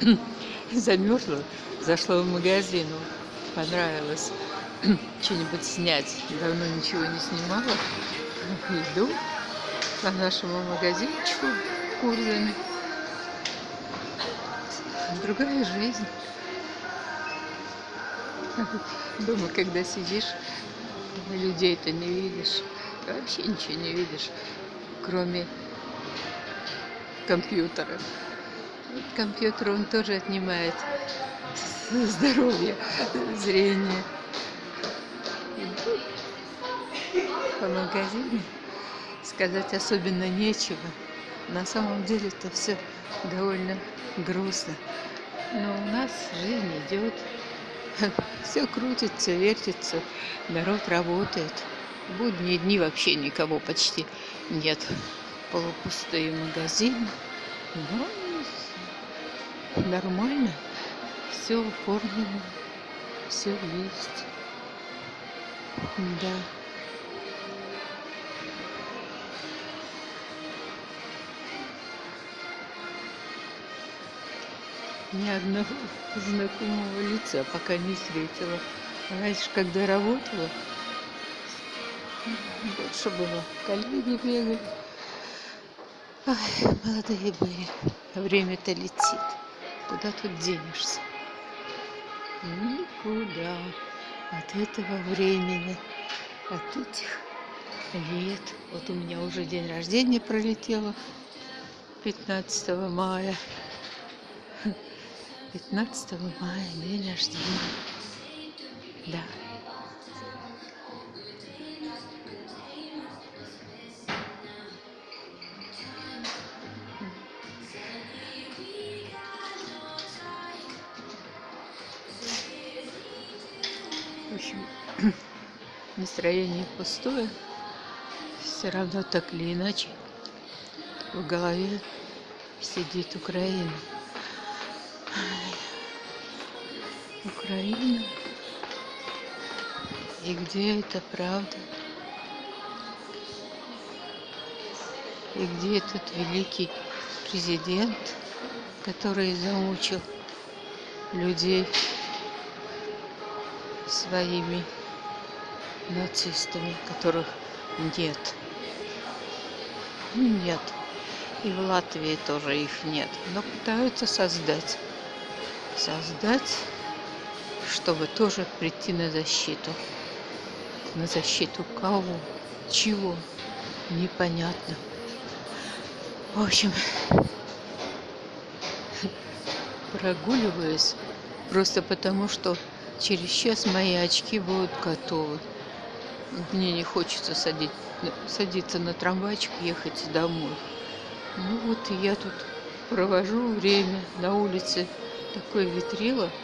замерзла, зашла в магазин, понравилось что-нибудь снять. Давно ничего не снимала. Иду по нашему магазинчику Курзами. Другая жизнь. Дома, когда сидишь, людей-то не видишь. Вообще ничего не видишь, кроме компьютера. Компьютер, он тоже отнимает здоровье, зрение. По магазину сказать особенно нечего. На самом деле это все довольно грустно. Но у нас жизнь идет. Все крутится, вертится, народ работает. В будние дни вообще никого почти нет. Полупустые магазины. Но нормально. Все оформлено. Все есть. Да. ни одного знакомого лица пока не встретила. Раньше, когда работала, больше было. Коллеги бегали. Ай, молодые были. Время-то летит. Куда тут денешься? Никуда. От этого времени, от этих лет. Вот у меня уже день рождения пролетело. 15 мая. 15 мая день рождения. Да. В общем, настроение пустое. Все равно так или иначе в голове сидит Украина. Украина. И где это правда? И где этот великий президент, который замучил людей своими нацистами, которых нет. Нет. И в Латвии тоже их нет. Но пытаются создать. Создать чтобы тоже прийти на защиту. На защиту кого? Чего? Непонятно. В общем, прогуливаюсь просто потому, что через час мои очки будут готовы. Мне не хочется садить, садиться на трамвайчик, ехать домой. Ну вот и я тут провожу время на улице. Такое ветрило.